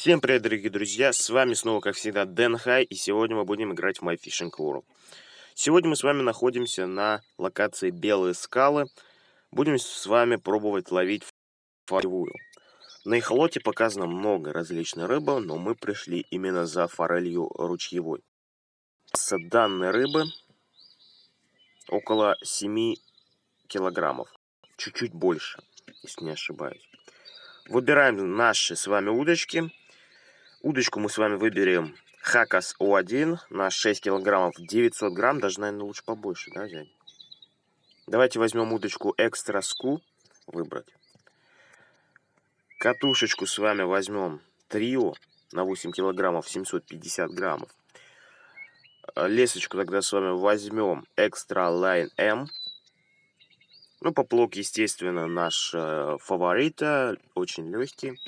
Всем привет, дорогие друзья! С вами снова, как всегда, Дэн Хай, и сегодня мы будем играть в My Fishing World. Сегодня мы с вами находимся на локации Белые скалы. Будем с вами пробовать ловить форелевую. На эхолоте показано много различной рыбы, но мы пришли именно за форелью ручьевой. С данной рыбы около 7 килограммов. Чуть-чуть больше, если не ошибаюсь. Выбираем наши с вами удочки. Удочку мы с вами выберем Хакас О1 на 6 килограммов 900 грамм. Даже, наверное, лучше побольше, да, взять? Давайте возьмем удочку Экстра Ску. Выбрать. Катушечку с вами возьмем Трио на 8 килограммов 750 граммов. Лесочку тогда с вами возьмем Extra Line M. Ну, поплок, естественно, наш э, фаворит, очень легкий.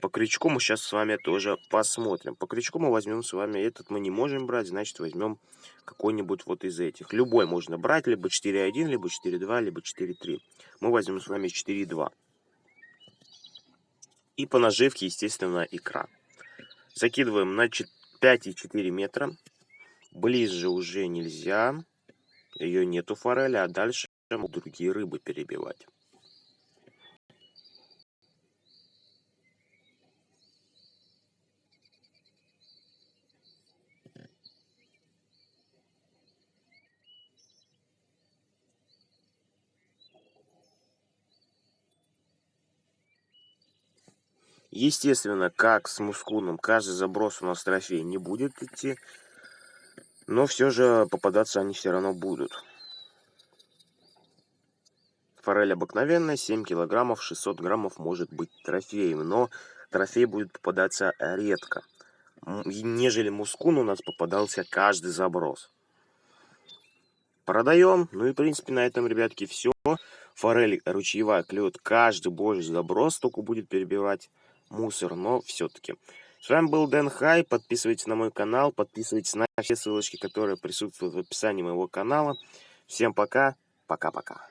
По крючку мы сейчас с вами тоже посмотрим. По крючку мы возьмем с вами, этот мы не можем брать, значит возьмем какой-нибудь вот из этих. Любой можно брать, либо 4.1, либо 4.2, либо 4.3. Мы возьмем с вами 4.2. И по наживке, естественно, икра. Закидываем на 5,4 метра. Ближе уже нельзя. Ее нету форели, а дальше другие рыбы перебивать. Естественно, как с мускуном, каждый заброс у нас трофей не будет идти. Но все же попадаться они все равно будут. Форель обыкновенная, 7 килограммов, 600 граммов может быть трофеем. Но трофей будет попадаться редко. Нежели мускун у нас попадался каждый заброс. Продаем. Ну и, в принципе, на этом, ребятки, все. Форель ручьевая клюет каждый божий заброс, только будет перебивать мусор, но все-таки. С вами был Дэн Хай, подписывайтесь на мой канал, подписывайтесь на все ссылочки, которые присутствуют в описании моего канала. Всем пока, пока-пока.